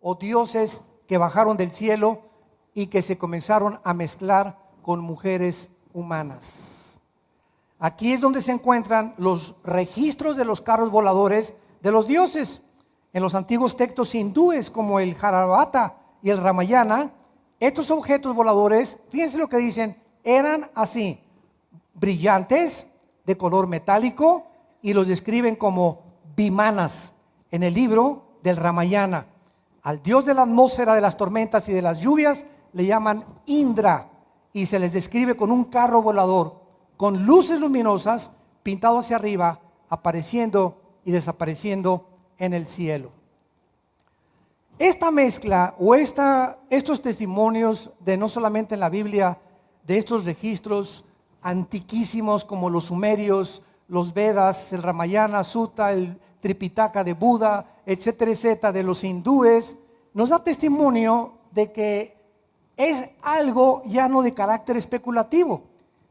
o dioses que bajaron del cielo y que se comenzaron a mezclar con mujeres humanas. Aquí es donde se encuentran los registros de los carros voladores de los dioses. En los antiguos textos hindúes como el Harabata y el Ramayana, estos objetos voladores, fíjense lo que dicen, eran así, brillantes, de color metálico, y los describen como bimanas en el libro del Ramayana. Al dios de la atmósfera, de las tormentas y de las lluvias le llaman Indra y se les describe con un carro volador, con luces luminosas pintado hacia arriba, apareciendo y desapareciendo en el cielo. Esta mezcla o esta, estos testimonios de no solamente en la Biblia, de estos registros antiquísimos como los sumerios, los Vedas, el Ramayana, Sutta, el Tripitaka de Buda, etcétera, etcétera, de los hindúes, nos da testimonio de que es algo ya no de carácter especulativo,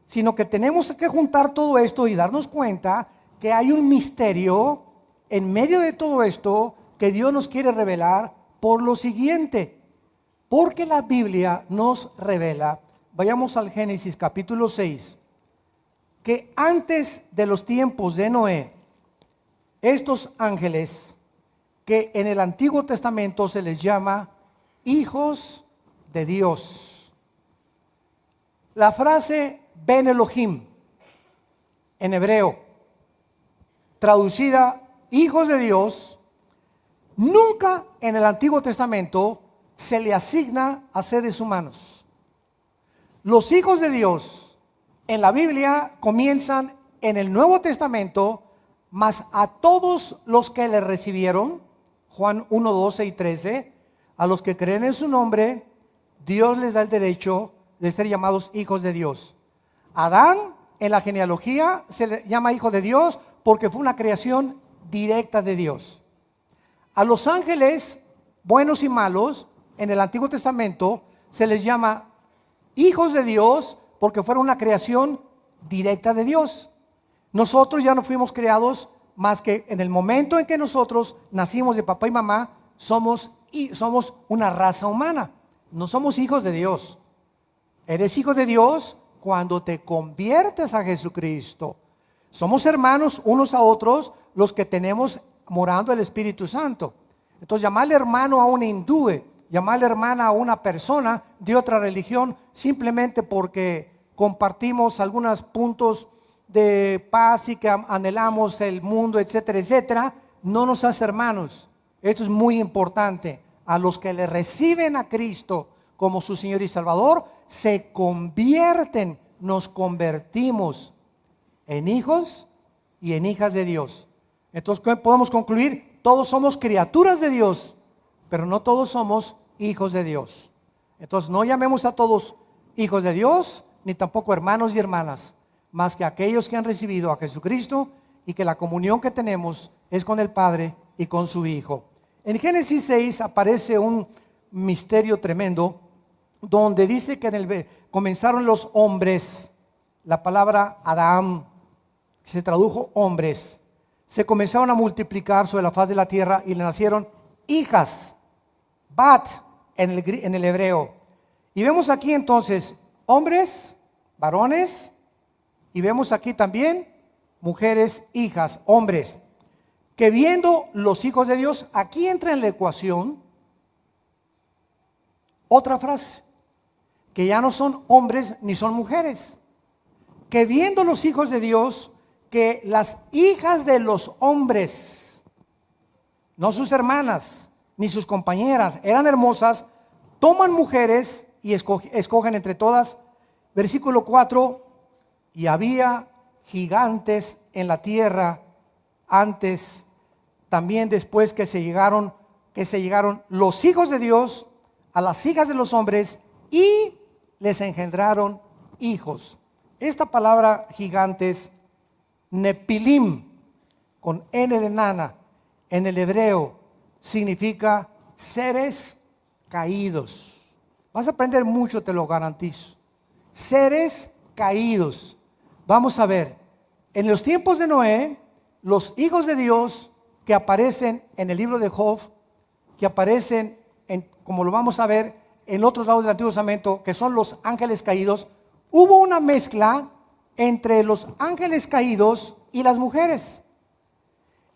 sino que tenemos que juntar todo esto y darnos cuenta que hay un misterio en medio de todo esto que Dios nos quiere revelar por lo siguiente, porque la Biblia nos revela, vayamos al Génesis capítulo 6, que antes de los tiempos de Noé, estos ángeles que en el Antiguo Testamento se les llama hijos de Dios. La frase Ben Elohim en hebreo, traducida hijos de Dios, nunca en el Antiguo Testamento se le asigna a seres humanos. Los hijos de Dios en la Biblia comienzan en el Nuevo Testamento, mas a todos los que le recibieron, Juan 1, 12 y 13, a los que creen en su nombre, Dios les da el derecho de ser llamados hijos de Dios. Adán en la genealogía se le llama hijo de Dios porque fue una creación directa de Dios. A los ángeles, buenos y malos, en el Antiguo Testamento se les llama hijos de Dios porque fueron una creación directa de Dios. Nosotros ya no fuimos creados más que en el momento en que nosotros nacimos de papá y mamá, somos, y somos una raza humana. No somos hijos de Dios. Eres hijo de Dios cuando te conviertes a Jesucristo. Somos hermanos unos a otros los que tenemos morando el Espíritu Santo. Entonces, llamarle hermano a un hindú, llamarle hermana a una persona de otra religión, simplemente porque compartimos algunos puntos de paz y que anhelamos el mundo, etcétera, etcétera, no nos hace hermanos. Esto es muy importante. A los que le reciben a Cristo como su Señor y Salvador, se convierten, nos convertimos en hijos y en hijas de Dios. Entonces, ¿qué podemos concluir? Todos somos criaturas de Dios, pero no todos somos hijos de Dios. Entonces, no llamemos a todos hijos de Dios, ni tampoco hermanos y hermanas, más que aquellos que han recibido a Jesucristo y que la comunión que tenemos es con el Padre y con su Hijo. En Génesis 6 aparece un misterio tremendo donde dice que en el, comenzaron los hombres, la palabra Adán se tradujo hombres, se comenzaron a multiplicar sobre la faz de la tierra y le nacieron hijas, bat en el, en el hebreo. Y vemos aquí entonces hombres, varones, y vemos aquí también mujeres, hijas, hombres, que viendo los hijos de Dios, aquí entra en la ecuación otra frase, que ya no son hombres ni son mujeres, que viendo los hijos de Dios, que las hijas de los hombres, no sus hermanas ni sus compañeras, eran hermosas, toman mujeres y escogen entre todas. Versículo 4, y había gigantes en la tierra antes, también después que se llegaron, que se llegaron los hijos de Dios a las hijas de los hombres y les engendraron hijos. Esta palabra gigantes Nepilim, con N de nana, en el hebreo significa seres caídos. Vas a aprender mucho, te lo garantizo. Seres caídos. Vamos a ver, en los tiempos de Noé, los hijos de Dios que aparecen en el libro de Job, que aparecen como lo vamos a ver en otros lados del Antiguo Testamento, que son los ángeles caídos, hubo una mezcla entre los ángeles caídos y las mujeres.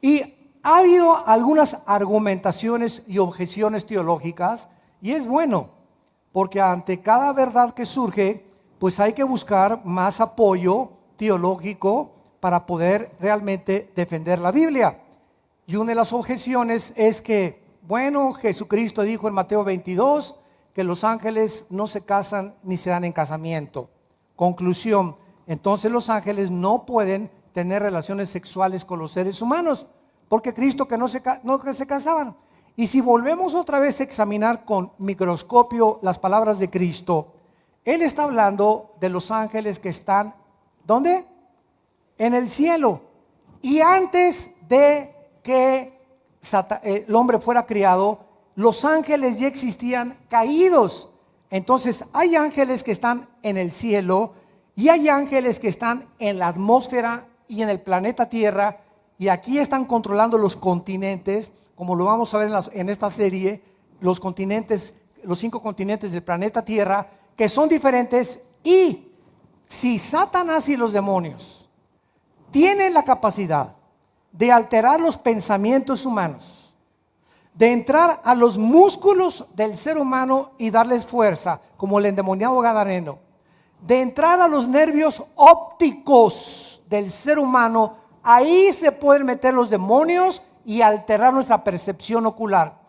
Y ha habido algunas argumentaciones y objeciones teológicas, y es bueno, porque ante cada verdad que surge, pues hay que buscar más apoyo teológico para poder realmente defender la Biblia. Y una de las objeciones es que, bueno, Jesucristo dijo en Mateo 22 que los ángeles no se casan ni se dan en casamiento. Conclusión, entonces los ángeles no pueden tener relaciones sexuales con los seres humanos, porque Cristo que no se, no se casaban. Y si volvemos otra vez a examinar con microscopio las palabras de Cristo, Él está hablando de los ángeles que están, ¿dónde? En el cielo. Y antes de que eh, el hombre fuera criado, los ángeles ya existían caídos. Entonces hay ángeles que están en el cielo y hay ángeles que están en la atmósfera y en el planeta Tierra y aquí están controlando los continentes, como lo vamos a ver en, esta serie, los continentes, los cinco continentes del planeta Tierra, que son diferentes y si Satanás y los demonios tienen la capacidad de alterar los pensamientos humanos, de entrar a los músculos del ser humano y darles fuerza, como el endemoniado gadareno, de entrar a los nervios ópticos del ser humano, ahí se pueden meter los demonios y alterar nuestra percepción ocular.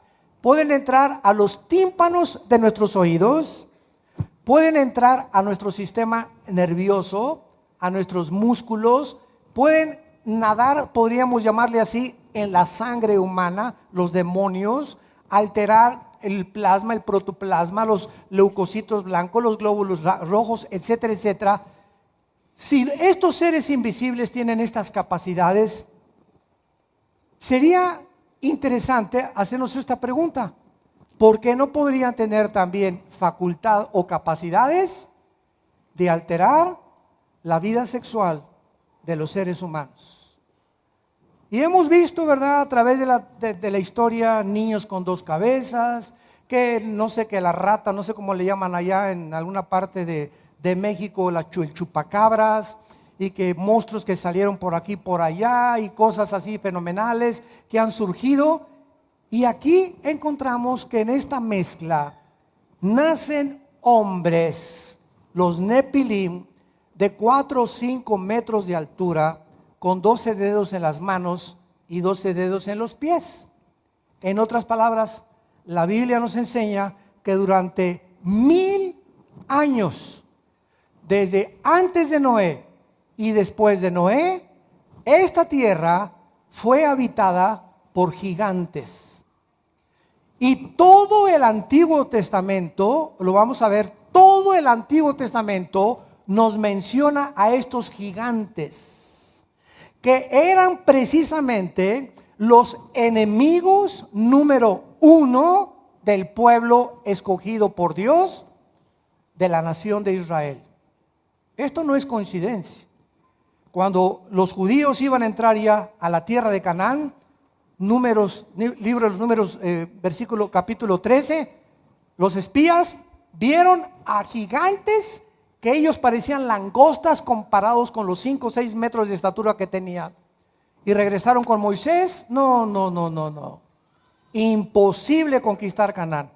Pueden entrar a los tímpanos de nuestros oídos, pueden entrar a nuestro sistema nervioso, a nuestros músculos, pueden nadar, podríamos llamarle así, en la sangre humana, los demonios, alterar el plasma, el protoplasma, los leucocitos blancos, los glóbulos rojos, etcétera, etcétera. Si estos seres invisibles tienen estas capacidades, sería interesante hacernos esta pregunta. ¿Por qué no podrían tener también facultad o capacidades de alterar la vida sexual de los seres humanos. Y hemos visto, ¿verdad?, a través de la, historia, niños con dos cabezas, que no sé qué, la rata, no sé cómo le llaman allá en alguna parte de, México, la, el chupacabras, y que monstruos que salieron por aquí, por allá, y cosas así fenomenales que han surgido. Y aquí encontramos que en esta mezcla nacen hombres, los Nepilim, de 4 o 5 metros de altura, con 12 dedos en las manos y 12 dedos en los pies. En otras palabras, la Biblia nos enseña que durante mil años, desde antes de Noé y después de Noé, esta tierra fue habitada por gigantes. Y todo el Antiguo Testamento, lo vamos a ver, todo el Antiguo Testamento nos menciona a estos gigantes, que eran precisamente los enemigos número uno del pueblo escogido por Dios de la nación de Israel. Esto no es coincidencia. Cuando los judíos iban a entrar ya a la tierra de Canaán, números, libro de los números, eh, versículo capítulo 13, los espías vieron a gigantes que ellos parecían langostas comparados con los 5 o 6 metros de estatura que tenían. Y regresaron con Moisés. No, no, no, no, no. Imposible conquistar Canaán.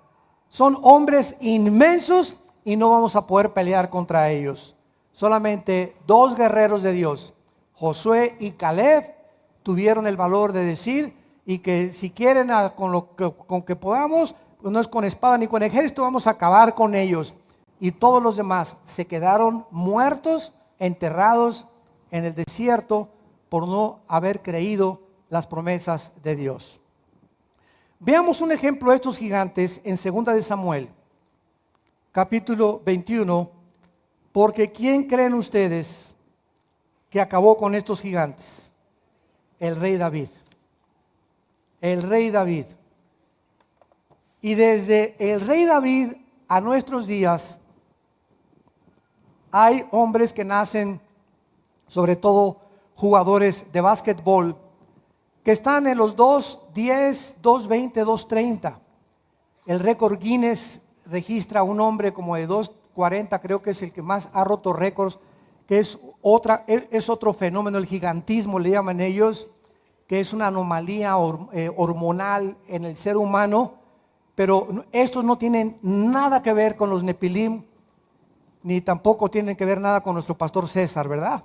Son hombres inmensos y no vamos a poder pelear contra ellos. Solamente dos guerreros de Dios, Josué y Caleb, tuvieron el valor de decir y que si quieren con lo que, con que podamos, pues no es con espada ni con ejército, vamos a acabar con ellos y todos los demás se quedaron muertos, enterrados en el desierto por no haber creído las promesas de Dios. Veamos un ejemplo de estos gigantes en 2 de Samuel, capítulo 21, porque ¿quién creen ustedes que acabó con estos gigantes? El rey David. El rey David. Y desde el rey David a nuestros días hay hombres que nacen, sobre todo jugadores de básquetbol, que están en los 2.10, 2.20, 2.30. el récord Guinness registra un hombre como de 240, creo que es el que más ha roto récords, que es, otra, es otro fenómeno, el gigantismo le llaman ellos, que es una anomalía eh, hormonal en el ser humano, pero estos no tienen nada que ver con los Nepilim, ni tampoco tienen que ver nada con nuestro pastor César, ¿verdad?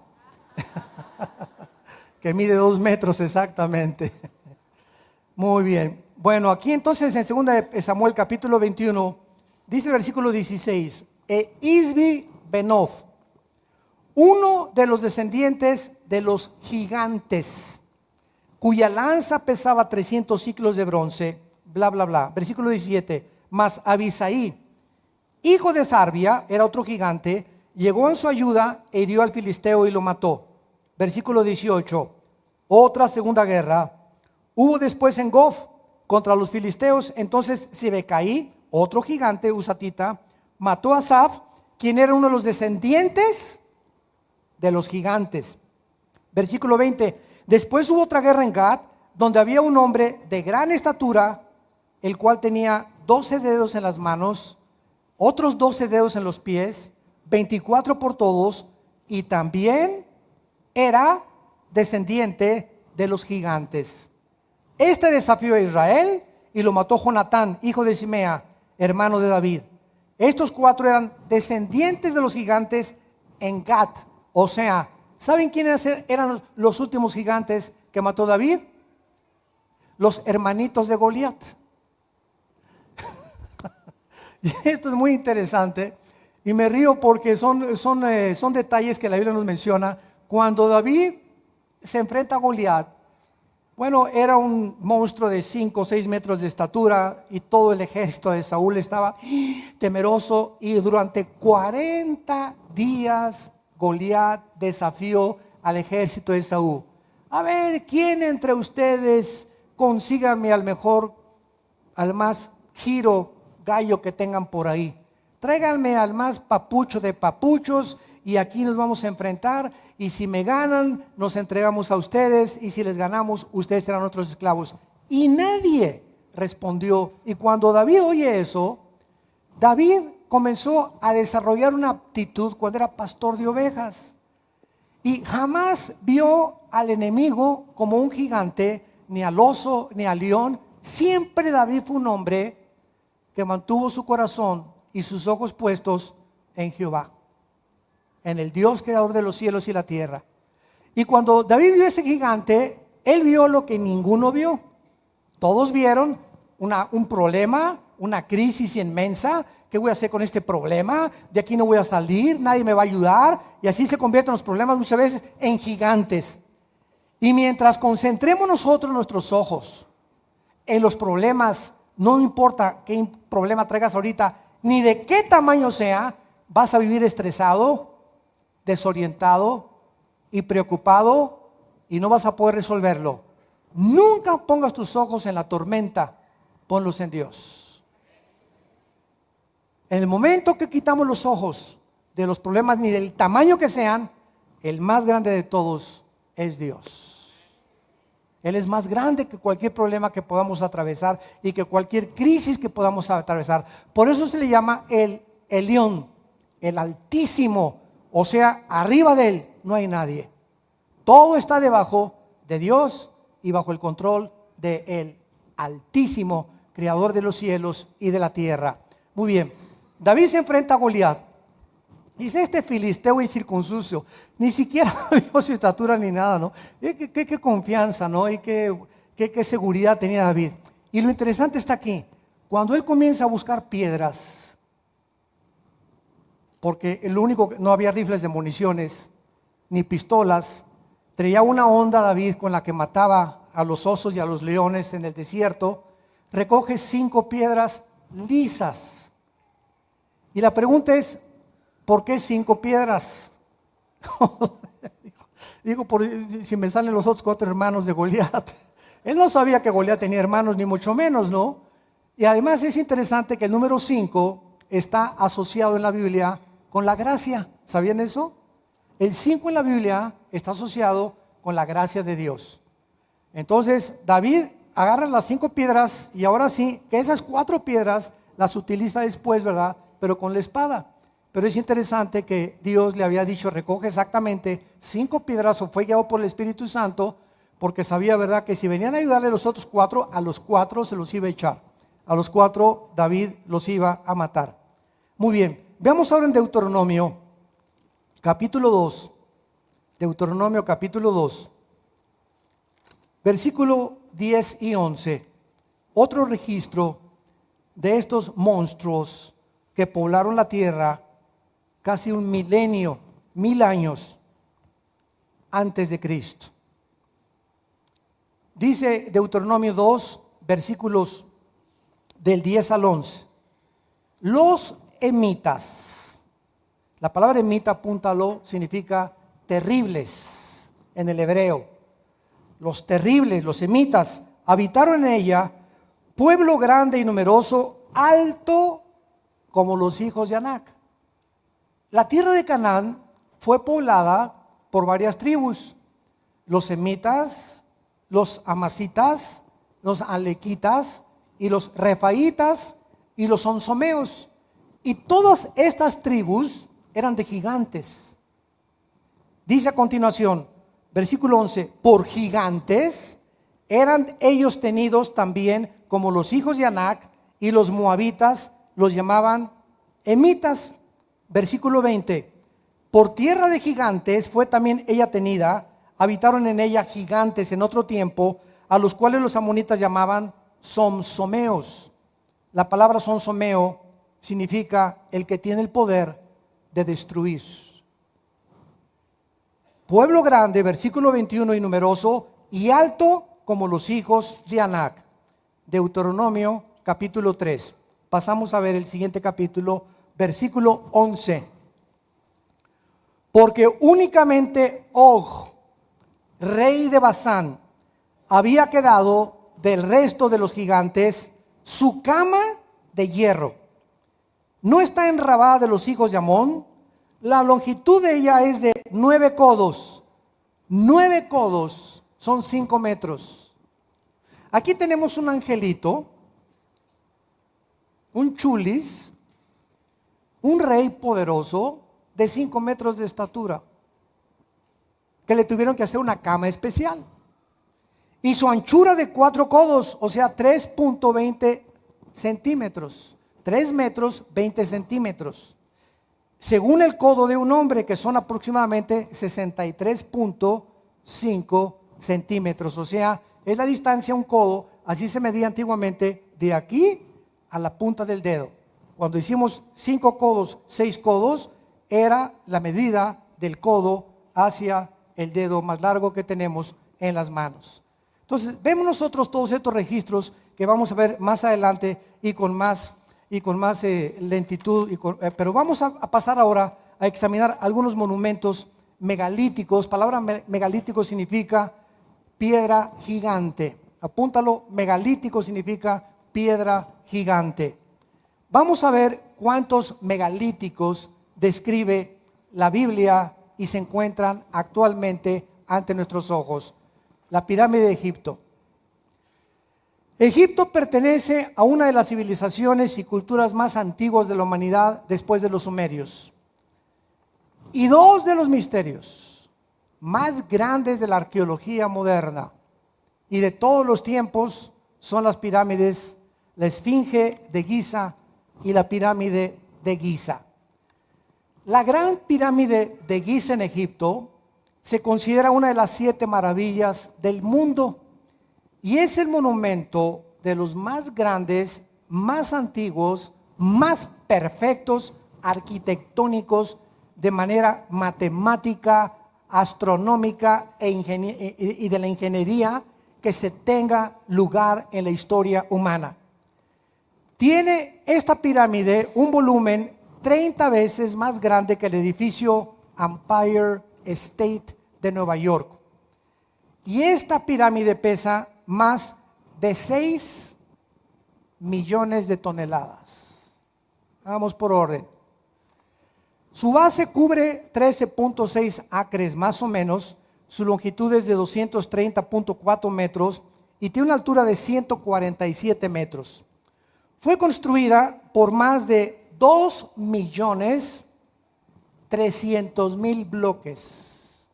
que mide dos metros exactamente. Muy bien. Bueno, aquí entonces en 2 Samuel capítulo 21, dice el versículo 16, e Isbi Benov, uno de los descendientes de los gigantes, cuya lanza pesaba 300 ciclos de bronce, bla, bla, bla. Versículo 17, mas Abisaí, hijo de Sarbia, era otro gigante, llegó en su ayuda e hirió al filisteo y lo mató. Versículo 18, otra segunda guerra. Hubo después en Gof contra los filisteos, entonces Sibecaí, otro gigante usatita, mató a Saf, quien era uno de los descendientes de los gigantes. Versículo 20. Después hubo otra guerra en Gad, donde había un hombre de gran estatura, el cual tenía 12 dedos en las manos, otros 12 dedos en los pies, 24 por todos, y también era descendiente de los gigantes. Este desafió a Israel y lo mató Jonatán, hijo de Simea, hermano de David. Estos cuatro eran descendientes de los gigantes en Gad. O sea, ¿saben quiénes eran los últimos gigantes que mató David? Los hermanitos de Goliat. y esto es muy interesante y me río porque son, son, eh, son detalles que la Biblia nos menciona. Cuando David se enfrenta a Goliat, bueno, era un monstruo de 5 o 6 metros de estatura y todo el ejército de Saúl estaba temeroso y durante 40 días Goliat desafió al ejército de Saúl. A ver, ¿quién entre ustedes consíganme al mejor, al más giro gallo que tengan por ahí? Tráiganme al más papucho de papuchos y aquí nos vamos a enfrentar y si me ganan, nos entregamos a ustedes y si les ganamos, ustedes serán otros esclavos. Y nadie respondió. Y cuando David oye eso, David comenzó a desarrollar una aptitud cuando era pastor de ovejas. Y jamás vio al enemigo como un gigante, ni al oso, ni al león. Siempre David fue un hombre que mantuvo su corazón y sus ojos puestos en Jehová, en el Dios creador de los cielos y la tierra. Y cuando David vio ese gigante, él vio lo que ninguno vio. Todos vieron una, un problema, una crisis inmensa, ¿Qué voy a hacer con este problema? De aquí no voy a salir, nadie me va a ayudar. Y así se convierten los problemas muchas veces en gigantes. Y mientras concentremos nosotros nuestros ojos en los problemas, no importa qué problema traigas ahorita, ni de qué tamaño sea, vas a vivir estresado, desorientado y preocupado y no vas a poder resolverlo. Nunca pongas tus ojos en la tormenta, ponlos en Dios. En el momento que quitamos los ojos de los problemas, ni del tamaño que sean, el más grande de todos es Dios. Él es más grande que cualquier problema que podamos atravesar y que cualquier crisis que podamos atravesar. Por eso se le llama el Elión, el Altísimo. O sea, arriba de él no hay nadie. Todo está debajo de Dios y bajo el control de Altísimo, Creador de los cielos y de la tierra. Muy bien. David se enfrenta a Goliat. Dice este filisteo incircunciso, ni siquiera vio su estatura ni nada, ¿no? ¿Qué, confianza, ¿no? Y qué, seguridad tenía David. Y lo interesante está aquí, cuando él comienza a buscar piedras, porque el único, no había rifles de municiones, ni pistolas, traía una onda David con la que mataba a los osos y a los leones en el desierto, recoge cinco piedras lisas y la pregunta es, ¿por qué cinco piedras? Digo, por, si me salen los otros cuatro hermanos de Goliat. Él no sabía que Goliat tenía hermanos, ni mucho menos, ¿no? Y además es interesante que el número cinco está asociado en la Biblia con la gracia. ¿Sabían eso? El cinco en la Biblia está asociado con la gracia de Dios. Entonces, David agarra las cinco piedras y ahora sí, que esas cuatro piedras las utiliza después, ¿verdad? Pero con la espada. Pero es interesante que Dios le había dicho, recoge exactamente cinco piedras o fue guiado por el Espíritu Santo, porque sabía, ¿verdad?, que si venían a ayudarle los otros cuatro, a los cuatro se los iba a echar. A los cuatro David los iba a matar. Muy bien, veamos ahora en Deuteronomio, capítulo 2. Deuteronomio capítulo 2, versículo 10 y 11. Otro registro de estos monstruos que poblaron la tierra casi un milenio, mil años antes de Cristo. Dice Deuteronomio 2, versículos del 10 al 11. Los emitas. La palabra emita, apúntalo, significa terribles en el hebreo. Los terribles, los emitas, habitaron en ella, pueblo grande y numeroso, alto como los hijos de Anac. La tierra de Canaán fue poblada por varias tribus, los semitas, los amasitas, los alequitas y los refaitas y los onsomeos. Y todas estas tribus eran de gigantes. Dice a continuación, versículo 11, por gigantes eran ellos tenidos también como los hijos de Anac y los moabitas los llamaban emitas versículo 20, por tierra de gigantes fue también ella tenida, habitaron en ella gigantes en otro tiempo, a los cuales los amonitas llamaban somsomeos. La palabra somsomeo significa el que tiene el poder de destruir. Pueblo grande, versículo 21 y numeroso, y alto como los hijos de Anac. Deuteronomio capítulo 3. Pasamos a ver el siguiente capítulo, versículo 11. Porque únicamente Og, rey de Basán, había quedado del resto de los gigantes su cama de hierro. No está en Rabá de los hijos de Amón. La longitud de ella es de nueve codos. Nueve codos son cinco metros. Aquí tenemos un angelito, un chulis, un rey poderoso de 5 metros de estatura, que le tuvieron que hacer una cama especial. Y su anchura de cuatro codos, o sea, 3.20 centímetros. 3 metros 20 centímetros. Según el codo de un hombre, que son aproximadamente 63.5 centímetros. O sea, es la distancia un codo, así se medía antiguamente de aquí a la punta del dedo. Cuando hicimos cinco codos, seis codos, era la medida del codo hacia el dedo más largo que tenemos en las manos. Entonces, vemos nosotros todos estos registros que vamos a ver más adelante y con más, y con más eh, lentitud, eh, pero vamos a, a, pasar ahora a examinar algunos monumentos megalíticos. Palabra megalítico significa piedra gigante. Apúntalo, megalítico significa piedra gigante. Vamos a ver cuántos megalíticos describe la Biblia y se encuentran actualmente ante nuestros ojos. La pirámide de Egipto. Egipto pertenece a una de las civilizaciones y culturas más antiguas de la humanidad después de los sumerios. Y dos de los misterios más grandes de la arqueología moderna y de todos los tiempos son las pirámides, la Esfinge de Giza y la pirámide de Giza. La gran pirámide de Giza en Egipto se considera una de las siete maravillas del mundo y es el monumento de los más grandes, más antiguos, más perfectos arquitectónicos de manera matemática, astronómica e y de la ingeniería que se tenga lugar en la historia humana. Tiene esta pirámide un volumen 30 veces más grande que el edificio Empire State de Nueva York. Y esta pirámide pesa más de 6 millones de toneladas. Vamos por orden. Su base cubre 13.6 acres más o menos, su longitud es de 230.4 metros y tiene una altura de 147 metros. Fue construida por más de 2 millones 300 mil bloques.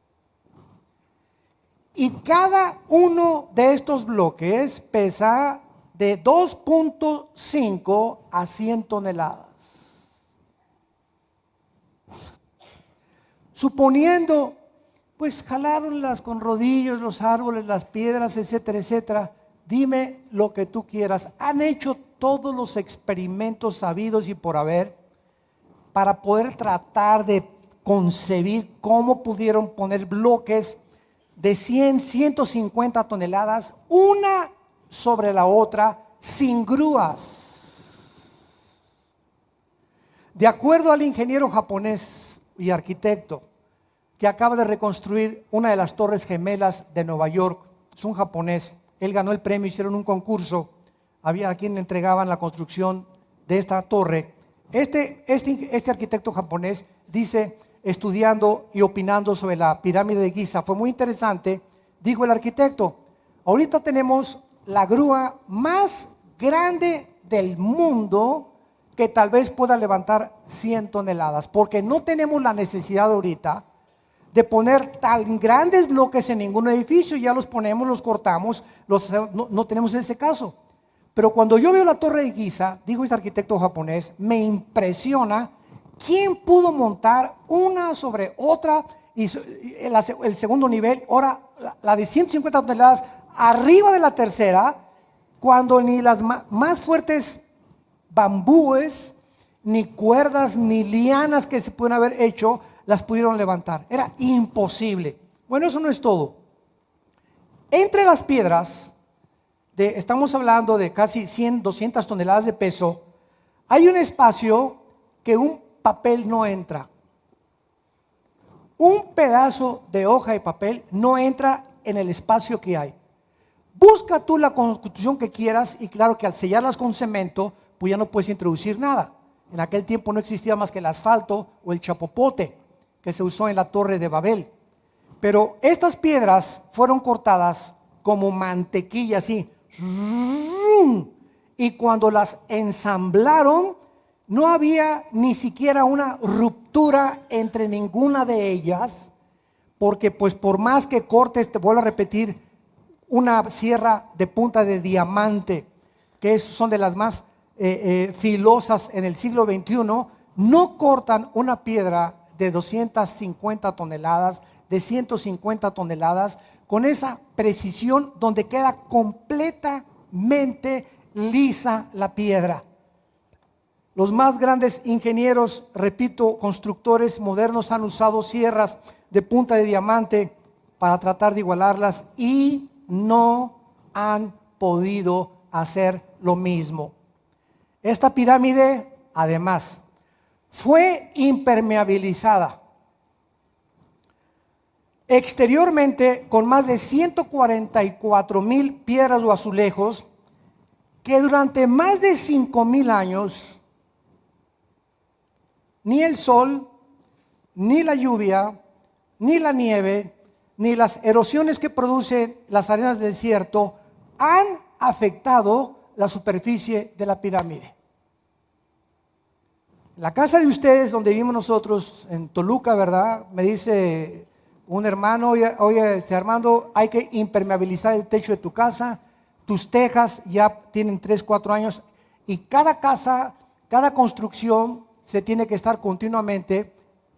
Y cada uno de estos bloques pesa de 2.5 a 100 toneladas. Suponiendo, pues jalaronlas con rodillos, los árboles, las piedras, etcétera, etcétera. Dime lo que tú quieras. Han hecho todos los experimentos sabidos y por haber para poder tratar de concebir cómo pudieron poner bloques de 100, 150 toneladas, una sobre la otra, sin grúas. De acuerdo al ingeniero japonés y arquitecto que acaba de reconstruir una de las torres gemelas de Nueva York, es un japonés, él ganó el premio, hicieron un concurso, había a quien le entregaban la construcción de esta torre. Este, este, este arquitecto japonés dice, estudiando y opinando sobre la pirámide de Giza. Fue muy interesante, dijo el arquitecto, ahorita tenemos la grúa más grande del mundo que tal vez pueda levantar 100 toneladas, porque no tenemos la necesidad ahorita de poner tan grandes bloques en ningún edificio, ya los ponemos, los cortamos, los, no, no tenemos ese caso. Pero cuando yo veo la torre de Giza, dijo este arquitecto japonés, me impresiona ¿Quién pudo montar una sobre otra y el, segundo nivel, ahora la de 150 toneladas, arriba de la tercera, cuando ni las más fuertes bambúes, ni cuerdas, ni lianas que se pueden haber hecho, las pudieron levantar. Era imposible. Bueno, eso no es todo. Entre las piedras, estamos hablando de casi 100, 200 toneladas de peso, hay un espacio que un papel no entra. Un pedazo de hoja de papel no entra en el espacio que hay. Busca tú la constitución que quieras y claro que al sellarlas con cemento, pues ya no puedes introducir nada. En aquel tiempo no existía más que el asfalto o el chapopote que se usó en la torre de Babel. Pero estas piedras fueron cortadas como mantequilla así. Y cuando las ensamblaron, no había ni siquiera una ruptura entre ninguna de ellas, porque pues por más que cortes, te vuelvo a repetir, una sierra de punta de diamante, que son de las más eh, eh, filosas en el siglo XXI, no cortan una piedra de 250 toneladas, de 150 toneladas, con esa precisión donde queda completamente lisa la piedra. Los más grandes ingenieros, repito, constructores modernos han usado sierras de punta de diamante para tratar de igualarlas y no han podido hacer lo mismo. Esta pirámide, además, fue impermeabilizada exteriormente con más de 144 mil piedras o azulejos que durante más de 5 mil años ni el sol, ni la lluvia, ni la nieve, ni las erosiones que producen las arenas del desierto han afectado la superficie de la pirámide. La casa de ustedes, donde vivimos nosotros, en Toluca, ¿verdad? Me dice un hermano, oye, oye este Armando, hay que impermeabilizar el techo de tu casa, tus tejas ya tienen 3, 4 años, y cada casa, cada construcción se tiene que estar continuamente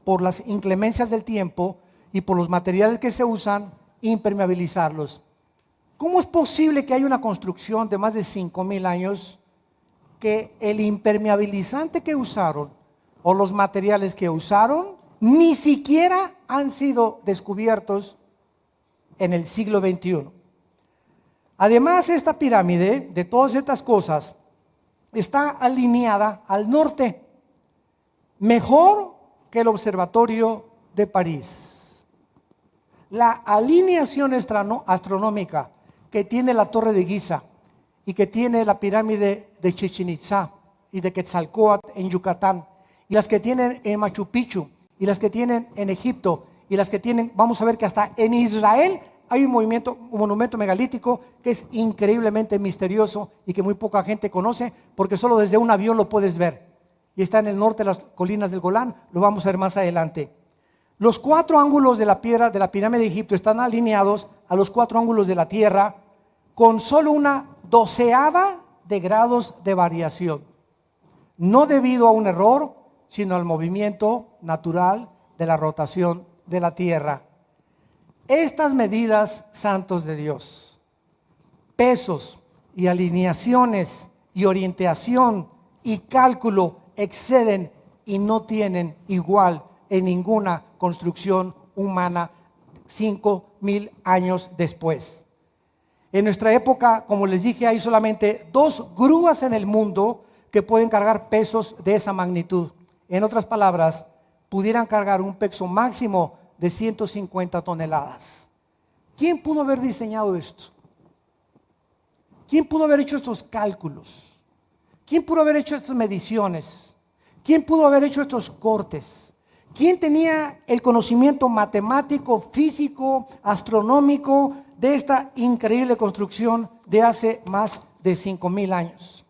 por las inclemencias del tiempo y por los materiales que se usan, impermeabilizarlos. ¿Cómo es posible que haya una construcción de más de 5.000 años que el impermeabilizante que usaron o los materiales que usaron ni siquiera han sido descubiertos en el siglo XXI? Además, esta pirámide, de todas estas cosas, está alineada al norte mejor que el observatorio de París. La alineación astronómica que tiene la torre de Giza y que tiene la pirámide de Chichen y de Quetzalcóatl en Yucatán y las que tienen en Machu Picchu y las que tienen en Egipto y las que tienen, vamos a ver que hasta en Israel hay un movimiento, un monumento megalítico que es increíblemente misterioso y que muy poca gente conoce porque solo desde un avión lo puedes ver. Y está en el norte de las colinas del Golán, lo vamos a ver más adelante. Los cuatro ángulos de la piedra de la pirámide de Egipto están alineados a los cuatro ángulos de la tierra con solo una doceava de grados de variación. No debido a un error, sino al movimiento natural de la rotación de la tierra. Estas medidas, santos de Dios, pesos y alineaciones y orientación y cálculo exceden y no tienen igual en ninguna construcción humana cinco mil años después. En nuestra época, como les dije, hay solamente dos grúas en el mundo que pueden cargar pesos de esa magnitud. En otras palabras, pudieran cargar un peso máximo de 150 toneladas. ¿Quién pudo haber diseñado esto? ¿Quién pudo haber hecho estos cálculos? ¿Quién pudo haber hecho estas mediciones? ¿Quién pudo haber hecho estos cortes? ¿Quién tenía el conocimiento matemático, físico, astronómico de esta increíble construcción de hace más de 5.000 años?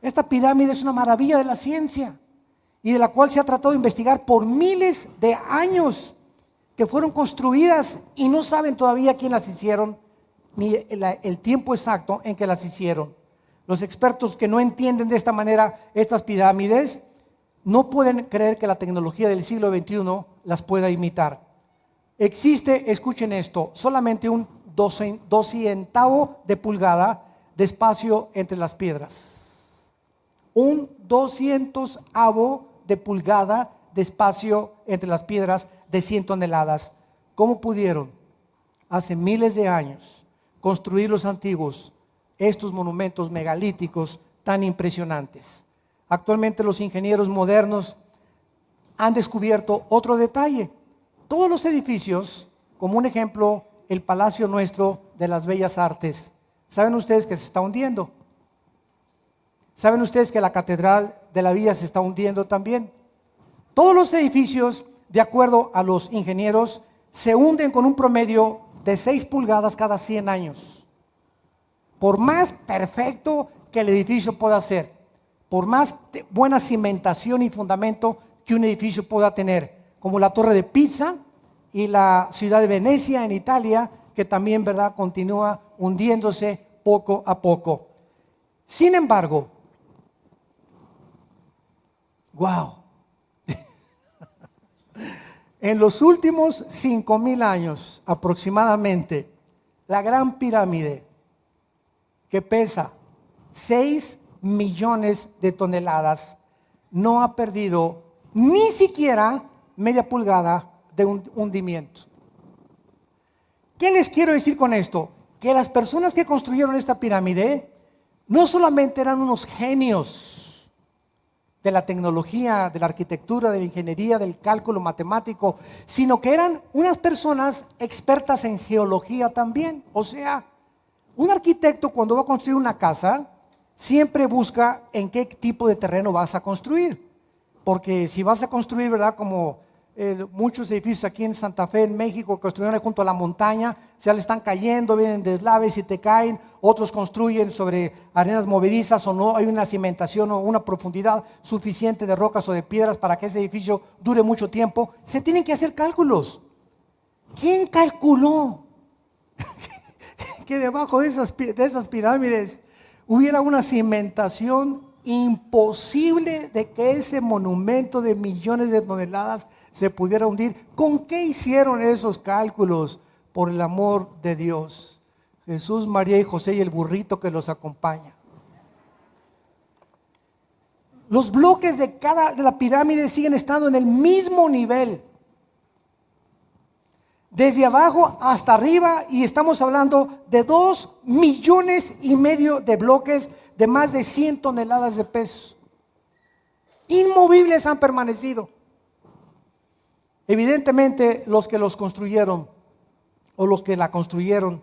Esta pirámide es una maravilla de la ciencia y de la cual se ha tratado de investigar por miles de años, que fueron construidas y no saben todavía quién las hicieron, ni el, tiempo exacto en que las hicieron. Los expertos que no entienden de esta manera estas pirámides no pueden creer que la tecnología del siglo XXI las pueda imitar. Existe, escuchen esto, solamente un doscientavo de pulgada de espacio entre las piedras. Un doscientosavo de pulgada de espacio entre las piedras de 100 toneladas. ¿Cómo pudieron hace miles de años construir los antiguos estos monumentos megalíticos tan impresionantes? Actualmente los ingenieros modernos han descubierto otro detalle. Todos los edificios, como un ejemplo, el Palacio Nuestro de las Bellas Artes, ¿saben ustedes que se está hundiendo? ¿Saben ustedes que la Catedral de la Villa se está hundiendo también? Todos los edificios, de acuerdo a los ingenieros, se hunden con un promedio de 6 pulgadas cada 100 años. Por más perfecto que el edificio pueda ser, por más buena cimentación y fundamento que un edificio pueda tener, como la Torre de Pisa y la ciudad de Venecia en Italia, que también, ¿verdad?, continúa hundiéndose poco a poco. Sin embargo, wow, en los últimos cinco mil años aproximadamente, la gran pirámide que pesa 6 millones de toneladas no ha perdido ni siquiera media pulgada de un hundimiento. ¿Qué les quiero decir con esto? Que las personas que construyeron esta pirámide no solamente eran unos genios de la tecnología, de la arquitectura, de la ingeniería, del cálculo matemático, sino que eran unas personas expertas en geología también. O sea, un arquitecto cuando va a construir una casa, siempre busca en qué tipo de terreno vas a construir. Porque si vas a construir, ¿verdad? Como muchos edificios aquí en Santa Fe, en México, construyeron junto a la montaña, se le están cayendo, vienen deslaves y te caen. Otros construyen sobre arenas movedizas o no hay una cimentación o una profundidad suficiente de rocas o de piedras para que ese edificio dure mucho tiempo. Se tienen que hacer cálculos. ¿Quién calculó que debajo de esas, de esas pirámides hubiera una cimentación imposible de que ese monumento de millones de toneladas se pudiera hundir. ¿Con qué hicieron esos cálculos? Por el amor de Dios. Jesús, María y José y el burrito que los acompaña. Los bloques de cada de la pirámide siguen estando en el mismo nivel desde abajo hasta arriba y estamos hablando de dos millones y medio de bloques de más de 100 toneladas de peso. Inmovibles han permanecido. Evidentemente los que los construyeron o los que la construyeron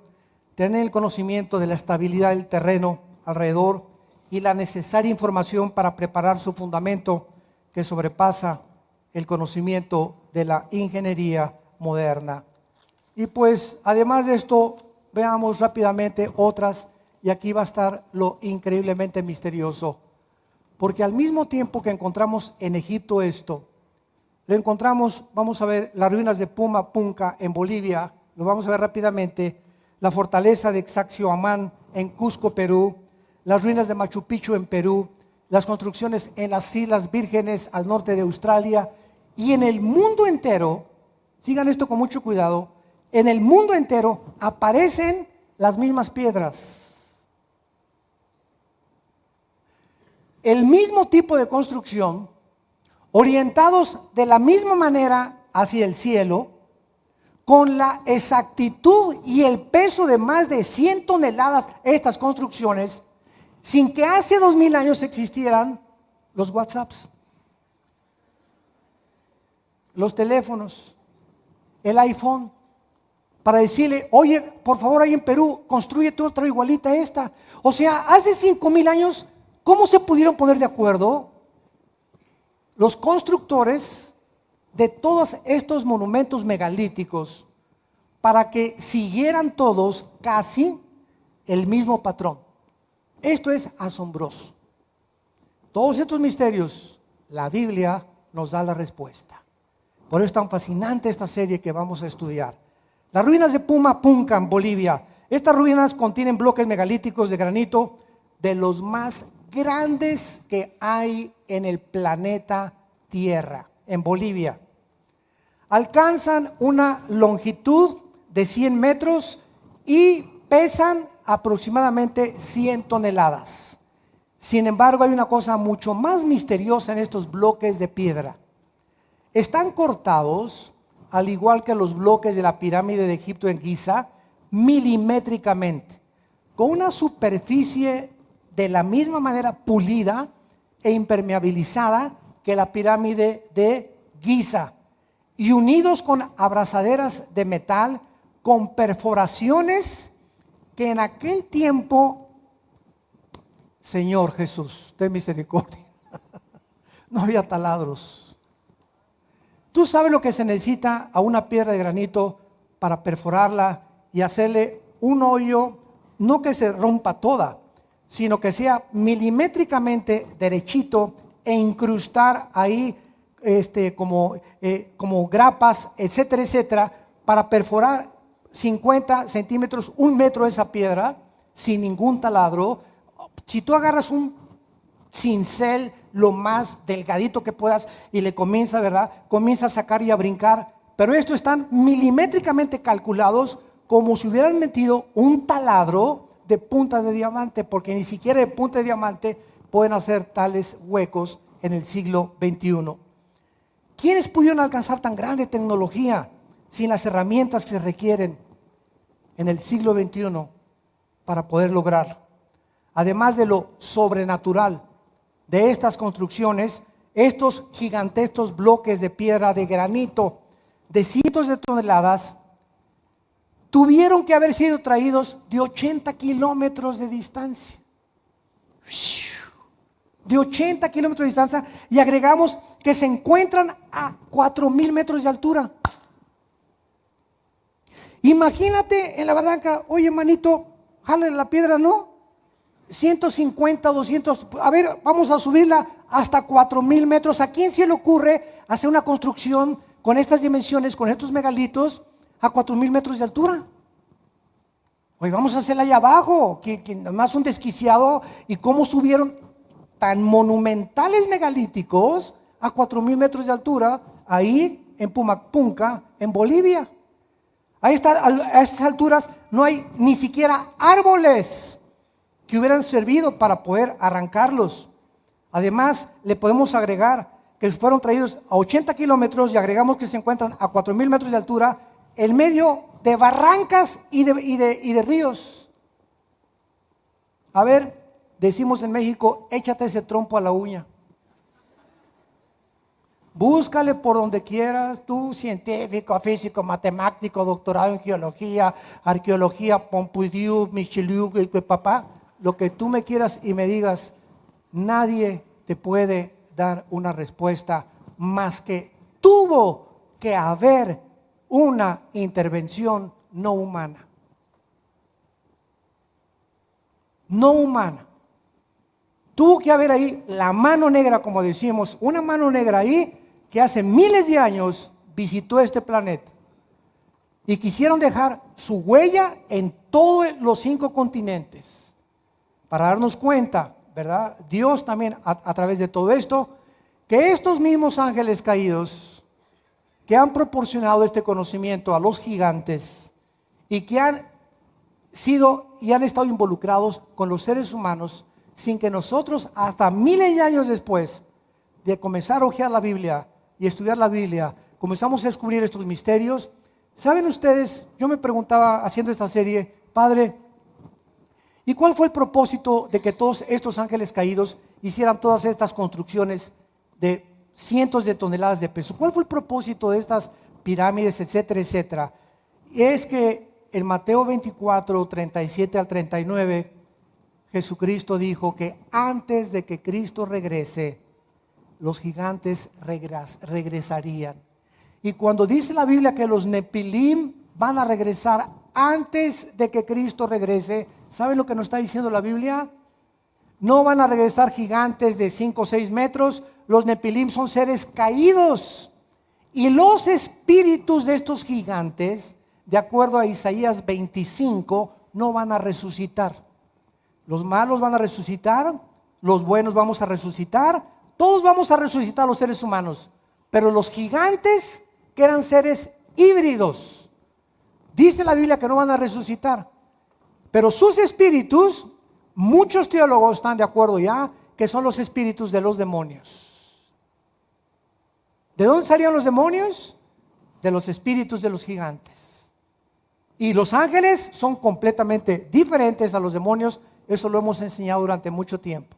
tienen el conocimiento de la estabilidad del terreno alrededor y la necesaria información para preparar su fundamento que sobrepasa el conocimiento de la ingeniería moderna. Y pues además de esto, veamos rápidamente otras, y aquí va a estar lo increíblemente misterioso. Porque al mismo tiempo que encontramos en Egipto esto, lo encontramos, vamos a ver, las ruinas de Puma Punca en Bolivia, lo vamos a ver rápidamente, la fortaleza de Xaxioamán en Cusco, Perú, las ruinas de Machu Picchu en Perú, las construcciones en las Islas Vírgenes al norte de Australia. Y en el mundo entero, sigan esto con mucho cuidado, en el mundo entero aparecen las mismas piedras. El mismo tipo de construcción, orientados de la misma manera hacia el cielo, con la exactitud y el peso de más de 100 toneladas estas construcciones, sin que hace dos mil años existieran los WhatsApps, los teléfonos, el iPhone, para decirle, oye, por favor, ahí en Perú, construyete otra igualita a esta. O sea, hace cinco mil años, ¿cómo se pudieron poner de acuerdo los constructores de todos estos monumentos megalíticos para que siguieran todos casi el mismo patrón? Esto es asombroso. Todos estos misterios, la Biblia nos da la respuesta. Por eso es tan fascinante esta serie que vamos a estudiar. Las ruinas de Puma Punca, en Bolivia. Estas ruinas contienen bloques megalíticos de granito de los más grandes que hay en el planeta Tierra, en Bolivia. Alcanzan una longitud de 100 metros y pesan aproximadamente 100 toneladas. Sin embargo, hay una cosa mucho más misteriosa en estos bloques de piedra. Están cortados, al igual que los bloques de la pirámide de Egipto en Giza, milimétricamente, con una superficie de la misma manera pulida e impermeabilizada que la pirámide de Giza, y unidos con abrazaderas de metal con perforaciones que en aquel tiempo, Señor Jesús, ten misericordia, no había taladros. Tú sabes lo que se necesita a una piedra de granito para perforarla y hacerle un hoyo, no que se rompa toda, sino que sea milimétricamente derechito e incrustar ahí este, como, eh, como grapas, etcétera, etcétera, para perforar 50 centímetros, un metro de esa piedra, sin ningún taladro. Si tú agarras un cincel lo más delgadito que puedas y le comienza, ¿verdad? Comienza a sacar y a brincar. Pero estos están milimétricamente calculados como si hubieran metido un taladro de punta de diamante, porque ni siquiera de punta de diamante pueden hacer tales huecos en el siglo XXI. ¿Quiénes pudieron alcanzar tan grande tecnología? sin las herramientas que se requieren en el siglo XXI para poder lograrlo. Además de lo sobrenatural de estas construcciones, estos gigantescos bloques de piedra de granito de cientos de toneladas tuvieron que haber sido traídos de 80 kilómetros de distancia. De 80 kilómetros de distancia y agregamos que se encuentran a 4 mil metros de altura. Imagínate en la barranca, oye, manito, jale la piedra, ¿no? 150, 200, a ver, vamos a subirla hasta 4000 metros. ¿A quién se le ocurre hacer una construcción con estas dimensiones, con estos megalitos, a 4000 metros de altura? Oye, vamos a hacerla allá abajo, que, que más un desquiciado, y cómo subieron tan monumentales megalíticos a 4000 metros de altura, ahí en Pumapunca, en Bolivia. A, a estas alturas no hay ni siquiera árboles que hubieran servido para poder arrancarlos. Además, le podemos agregar que fueron traídos a 80 kilómetros y agregamos que se encuentran a 4.000 metros de altura en medio de barrancas y de, ríos. A ver, decimos en México, échate ese trompo a la uña. Búscale por donde quieras, tú científico, físico, matemático, doctorado en geología, arqueología, Pompidou, Michelieu, papá, lo que tú me quieras y me digas, nadie te puede dar una respuesta más que tuvo que haber una intervención no humana. No humana. Tuvo que haber ahí la mano negra, como decimos, una mano negra ahí que hace miles de años visitó este planeta. Y quisieron dejar su huella en todos los cinco continentes. Para darnos cuenta, ¿verdad? Dios también a, a través de todo esto, que estos mismos ángeles caídos que han proporcionado este conocimiento a los gigantes y que han sido y han estado involucrados con los seres humanos sin que nosotros hasta miles de años después de comenzar a ojear la Biblia y estudiar la Biblia, comenzamos a descubrir estos misterios. ¿Saben ustedes? Yo me preguntaba haciendo esta serie, Padre, ¿y cuál fue el propósito de que todos estos ángeles caídos hicieran todas estas construcciones de cientos de toneladas de peso? ¿Cuál fue el propósito de estas pirámides, etcétera, etcétera? Es que en Mateo 24, 37 al 39, Jesucristo dijo que antes de que Cristo regrese, los gigantes regresarían. Y cuando dice la Biblia que los Nepilim van a regresar antes de que Cristo regrese, ¿saben lo que nos está diciendo la Biblia? No van a regresar gigantes de 5 o 6 metros, los Nepilim son seres caídos. Y los espíritus de estos gigantes, de acuerdo a Isaías 25, no van a resucitar. Los malos van a resucitar, los buenos vamos a resucitar, todos vamos a resucitar los seres humanos. Pero los gigantes que eran seres híbridos. Dice la Biblia que no van a resucitar. Pero sus espíritus, muchos teólogos están de acuerdo ya, que son los espíritus de los demonios. ¿De dónde salían los demonios? De los espíritus de los gigantes. Y los ángeles son completamente diferentes a los demonios. Eso lo hemos enseñado durante mucho tiempo.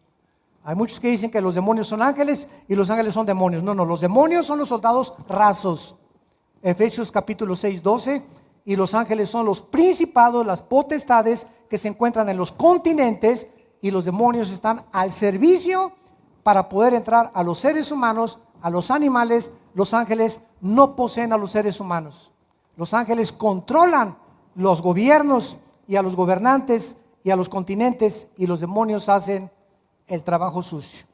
Hay muchos que dicen que los demonios son ángeles y los ángeles son demonios. No, no, los demonios son los soldados rasos. Efesios capítulo 6, 12. Y los ángeles son los principados, las potestades que se encuentran en los continentes y los demonios están al servicio para poder entrar a los seres humanos, a los animales. Los ángeles no poseen a los seres humanos. Los ángeles controlan los gobiernos y a los gobernantes y a los continentes y los demonios hacen el trabajo sucio.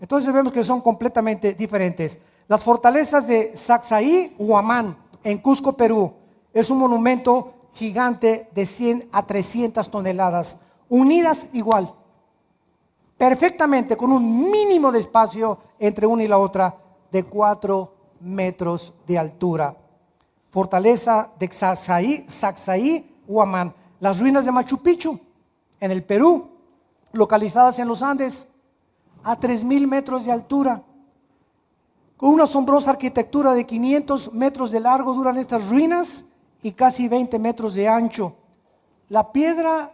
Entonces vemos que son completamente diferentes. Las fortalezas de Sacsayí, Huamán, en Cusco, Perú, es un monumento gigante de 100 a 300 toneladas, unidas igual, perfectamente, con un mínimo de espacio entre una y la otra de 4 metros de altura. Fortaleza de Sacsayí, Huamán, las ruinas de Machu Picchu, en el Perú, localizadas en los Andes, a 3.000 metros de altura. Con una asombrosa arquitectura de 500 metros de largo duran estas ruinas y casi 20 metros de ancho. La piedra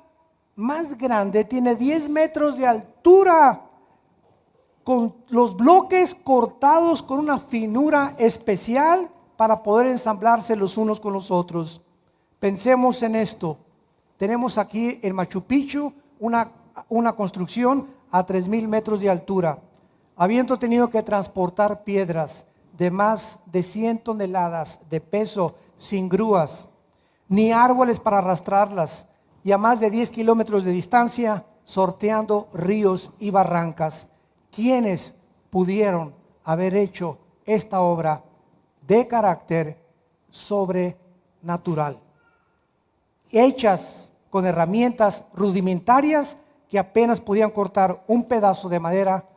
más grande tiene 10 metros de altura, con los bloques cortados con una finura especial para poder ensamblarse los unos con los otros. Pensemos en esto. Tenemos aquí en Machu Picchu una una construcción a 3.000 metros de altura, habiendo tenido que transportar piedras de más de 100 toneladas de peso sin grúas, ni árboles para arrastrarlas, y a más de 10 kilómetros de distancia, sorteando ríos y barrancas. ¿Quiénes pudieron haber hecho esta obra de carácter sobrenatural? Hechas con herramientas rudimentarias que apenas podían cortar un pedazo de madera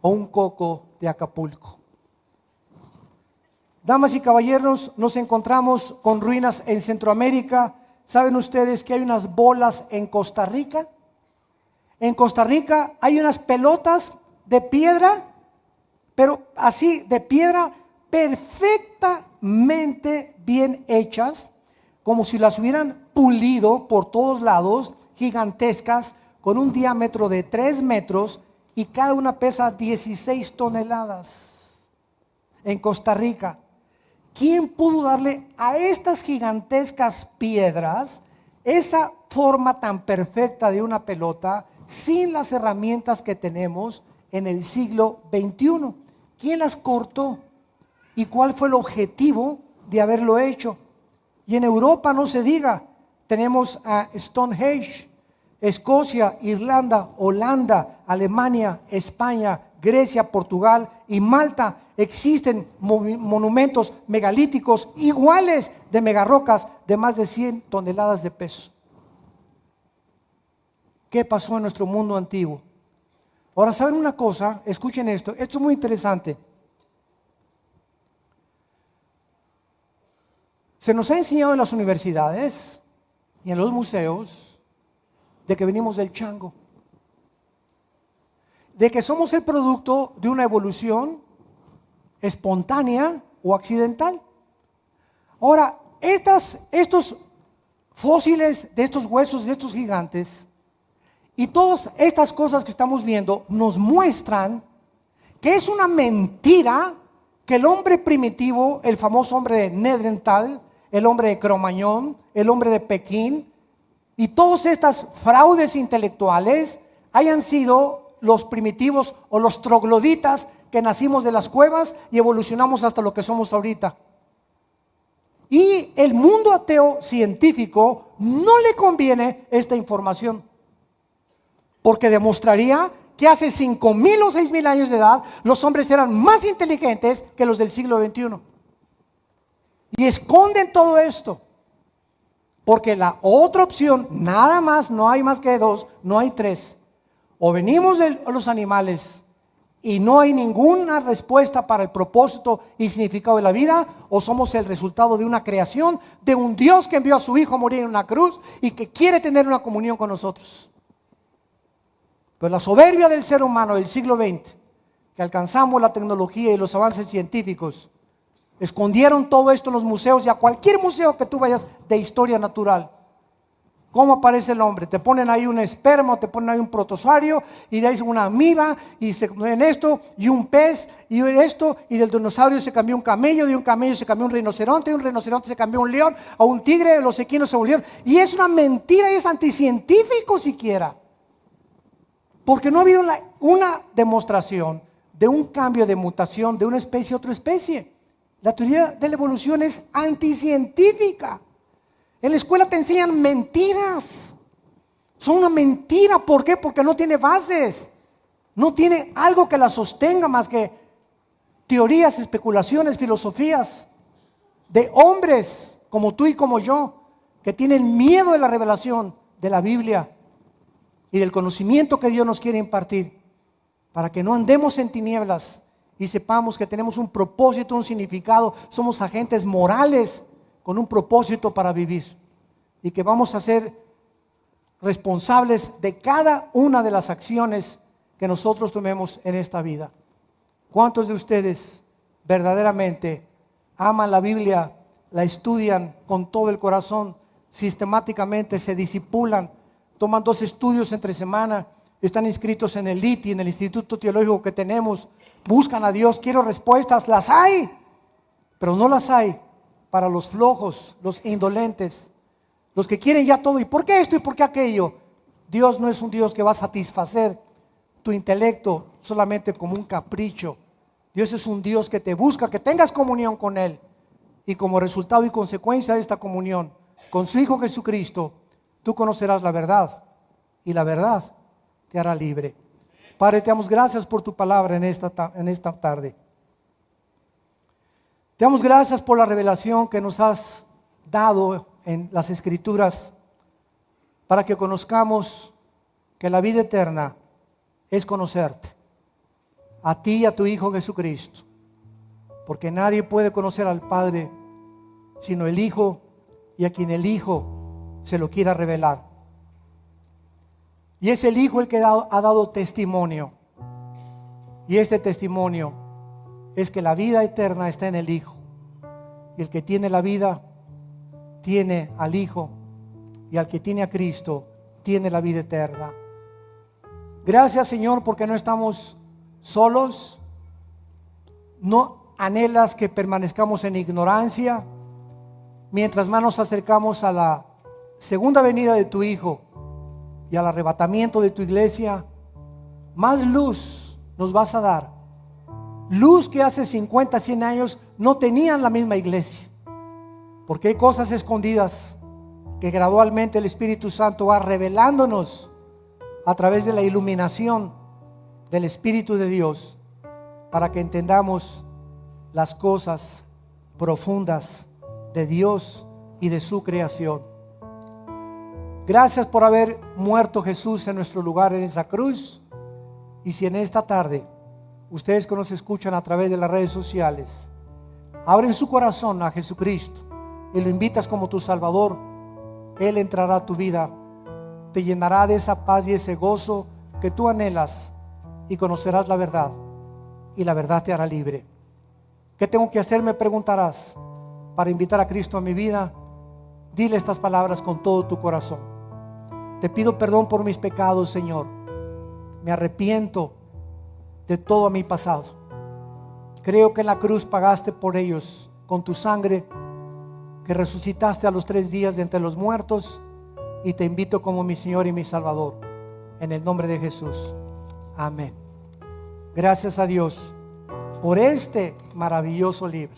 o un coco de Acapulco. Damas y caballeros, nos encontramos con ruinas en Centroamérica. ¿Saben ustedes que hay unas bolas en Costa Rica? En Costa Rica hay unas pelotas de piedra, pero así de piedra perfectamente bien hechas, como si las hubieran pulido por todos lados, gigantescas, con un diámetro de 3 metros y cada una pesa 16 toneladas en Costa Rica. ¿Quién pudo darle a estas gigantescas piedras esa forma tan perfecta de una pelota sin las herramientas que tenemos en el siglo XXI? ¿Quién las cortó? ¿Y cuál fue el objetivo de haberlo hecho? Y en Europa no se diga, tenemos a Stonehenge, Escocia, Irlanda, Holanda, Alemania, España, Grecia, Portugal y Malta existen monumentos megalíticos iguales de megarrocas de más de 100 toneladas de peso. ¿Qué pasó en nuestro mundo antiguo? Ahora, ¿saben una cosa? Escuchen esto. Esto es muy interesante. Se nos ha enseñado en las universidades y en los museos de que venimos del chango, de que somos el producto de una evolución espontánea o accidental. Ahora, estas, estos fósiles de estos huesos, de estos gigantes, y todas estas cosas que estamos viendo nos muestran que es una mentira que el hombre primitivo, el famoso hombre de Nedrental, el hombre de Cromañón, el hombre de Pekín, y todas estas fraudes intelectuales hayan sido los primitivos o los trogloditas que nacimos de las cuevas y evolucionamos hasta lo que somos ahorita. Y el mundo ateo científico no le conviene esta información, porque demostraría que hace cinco mil o seis mil años de edad los hombres eran más inteligentes que los del siglo XXI. Y esconden todo esto. Porque la otra opción, nada más, no hay más que dos, no hay tres. O venimos de los animales y no hay ninguna respuesta para el propósito y significado de la vida, o somos el resultado de una creación, de un Dios que envió a su Hijo a morir en una cruz y que quiere tener una comunión con nosotros. Pero la soberbia del ser humano del siglo XX, que alcanzamos la tecnología y los avances científicos, escondieron todo esto en los museos y a cualquier museo que tú vayas de historia natural ¿Cómo aparece el hombre? Te ponen ahí un esperma, te ponen ahí un protozoario y de ahí una amiba y se en esto y un pez y esto y del dinosaurio se cambió un camello, de un camello se cambió un rinoceronte, de un rinoceronte se cambió un león o un tigre, los equinos se volvieron. Y es una mentira y es anticientífico siquiera. Porque no ha habido una demostración de un cambio de mutación de una especie a otra especie. La teoría de la evolución es anticientífica. En la escuela te enseñan mentiras. Son una mentira. ¿Por qué? Porque no tiene bases. No tiene algo que la sostenga más que teorías, especulaciones, filosofías de hombres como tú y como yo, que tienen miedo de la revelación de la Biblia y del conocimiento que Dios nos quiere impartir, para que no andemos en tinieblas y sepamos que tenemos un propósito, un significado, somos agentes morales con un propósito para vivir y que vamos a ser responsables de cada una de las acciones que nosotros tomemos en esta vida. ¿Cuántos de ustedes verdaderamente aman la Biblia, la estudian con todo el corazón, sistemáticamente se disipulan, toman dos estudios entre semana, están inscritos en el ITI, en el Instituto Teológico que tenemos, buscan a Dios, quiero respuestas, las hay, pero no las hay para los flojos, los indolentes, los que quieren ya todo. ¿Y por qué esto y por qué aquello? Dios no es un Dios que va a satisfacer tu intelecto solamente como un capricho. Dios es un Dios que te busca, que tengas comunión con Él. Y como resultado y consecuencia de esta comunión con su Hijo Jesucristo, tú conocerás la verdad. Y la verdad te hará libre. Padre, te damos gracias por tu palabra en esta, en esta tarde. Te damos gracias por la revelación que nos has dado en las escrituras para que conozcamos que la vida eterna es conocerte, a ti y a tu Hijo Jesucristo, porque nadie puede conocer al Padre sino el Hijo y a quien el Hijo se lo quiera revelar. Y es el Hijo el que ha dado testimonio. Y este testimonio es que la vida eterna está en el Hijo. Y el que tiene la vida, tiene al Hijo. Y al que tiene a Cristo, tiene la vida eterna. Gracias Señor porque no estamos solos. No anhelas que permanezcamos en ignorancia. Mientras más nos acercamos a la segunda venida de tu Hijo y al arrebatamiento de tu iglesia, más luz nos vas a dar Luz que hace 50, 100 años no tenían la misma iglesia. Porque hay cosas escondidas que gradualmente el Espíritu Santo va revelándonos a través de la iluminación del Espíritu de Dios para que entendamos las cosas profundas de Dios y de su creación. Gracias por haber muerto Jesús en nuestro lugar en esa cruz. Y si en esta tarde ustedes que nos escuchan a través de las redes sociales, abren su corazón a Jesucristo y lo invitas como tu Salvador, Él entrará a tu vida, te llenará de esa paz y ese gozo que tú anhelas y conocerás la verdad y la verdad te hará libre. ¿Qué tengo que hacer? Me preguntarás para invitar a Cristo a mi vida. Dile estas palabras con todo tu corazón. Te pido perdón por mis pecados, Señor. Me arrepiento de todo mi pasado. Creo que en la cruz pagaste por ellos con tu sangre, que resucitaste a los tres días de entre los muertos y te invito como mi Señor y mi Salvador. En el nombre de Jesús. Amén. Gracias a Dios por este maravilloso libro.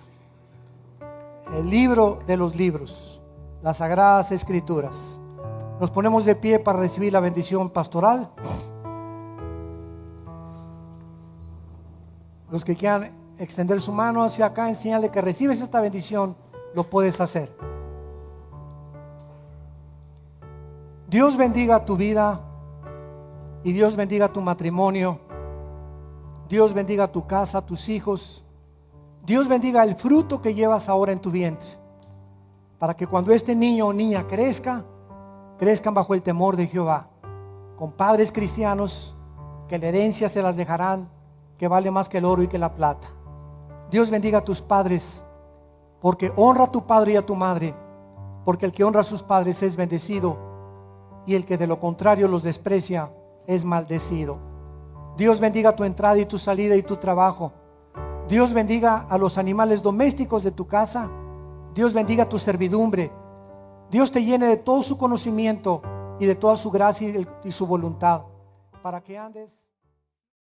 El libro de los libros, las sagradas escrituras. Nos ponemos de pie para recibir la bendición pastoral. Los que quieran extender su mano hacia acá en señal de que recibes esta bendición, lo puedes hacer. Dios bendiga tu vida y Dios bendiga tu matrimonio. Dios bendiga tu casa, tus hijos. Dios bendiga el fruto que llevas ahora en tu vientre. Para que cuando este niño o niña crezca, crezcan bajo el temor de Jehová. Con padres cristianos que la herencia se las dejarán, que vale más que el oro y que la plata. Dios bendiga a tus padres, porque honra a tu padre y a tu madre, porque el que honra a sus padres es bendecido, y el que de lo contrario los desprecia es maldecido. Dios bendiga tu entrada y tu salida y tu trabajo. Dios bendiga a los animales domésticos de tu casa. Dios bendiga tu servidumbre. Dios te llene de todo su conocimiento y de toda su gracia y su voluntad para que andes.